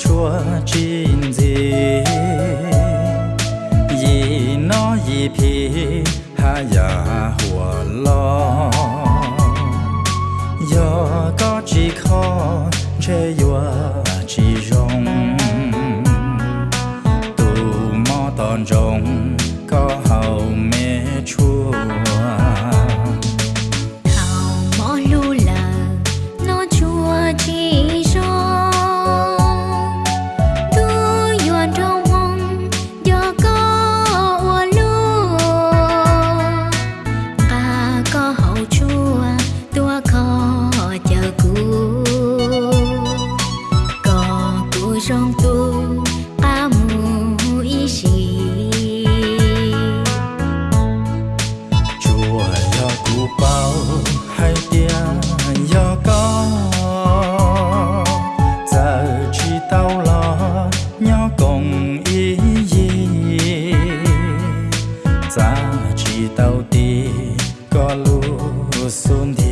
chúa chín gì gì nó gì thì ha ya hùa lo. Do có chỉ khó chê yua chỉ rong. Tù mò tòn rong có hầu mê chúa. trong tu kamu isi chùa yo tu bao hai tia yo có. Giờ chỉ tao lo nhỏ cùng ý gì? Giờ chỉ tao đi có lu xuân đi